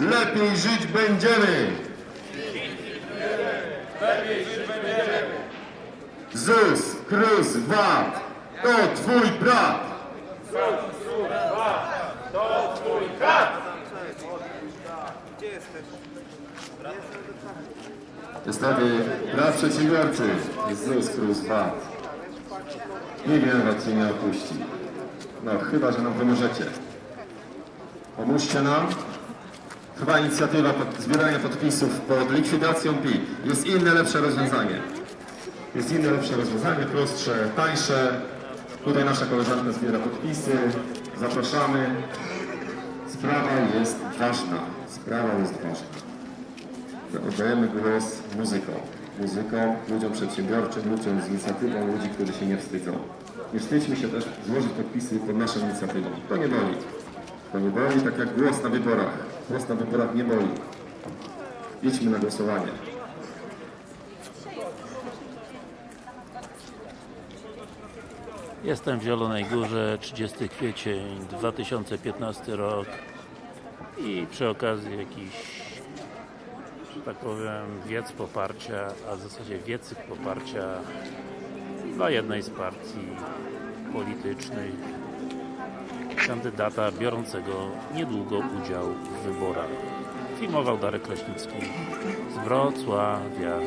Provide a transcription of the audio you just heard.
lepiej żyć będziemy. ZUS, KRUS, VAT, to twój brat. Niestety, brat przedsiębiorcy jest ZUS, KRUS, VAT. Niewiele was cię nie opuści. No, chyba, że nam pomożecie. Pomóżcie nam. Chyba inicjatywa pod, zbierania podpisów pod likwidacją PIT. Jest inne, lepsze rozwiązanie. Jest inne, lepsze rozwiązanie, prostsze, tańsze. Tutaj nasza koleżanka zbiera podpisy. Zapraszamy. Sprawa jest ważna. Sprawa jest ważna. Oddajemy głos muzykom. Muzykom, ludziom przedsiębiorczym, ludziom z inicjatywą, ludzi, którzy się nie wstydzą. Nie wstydźmy się też złożyć podpisy pod naszą inicjatywą. To nie boli. To nie boli, tak jak głos na wyborach. Głos na wyborach nie boli. Idźmy na głosowanie. Jestem w Zielonej Górze, 30 kwiecień 2015 rok i przy okazji jakiś, tak powiem, wiec poparcia, a w zasadzie wiecyk poparcia dla jednej z partii politycznych kandydata biorącego niedługo udział w wyborach. Filmował Darek Kraśnicki z Wrocławia.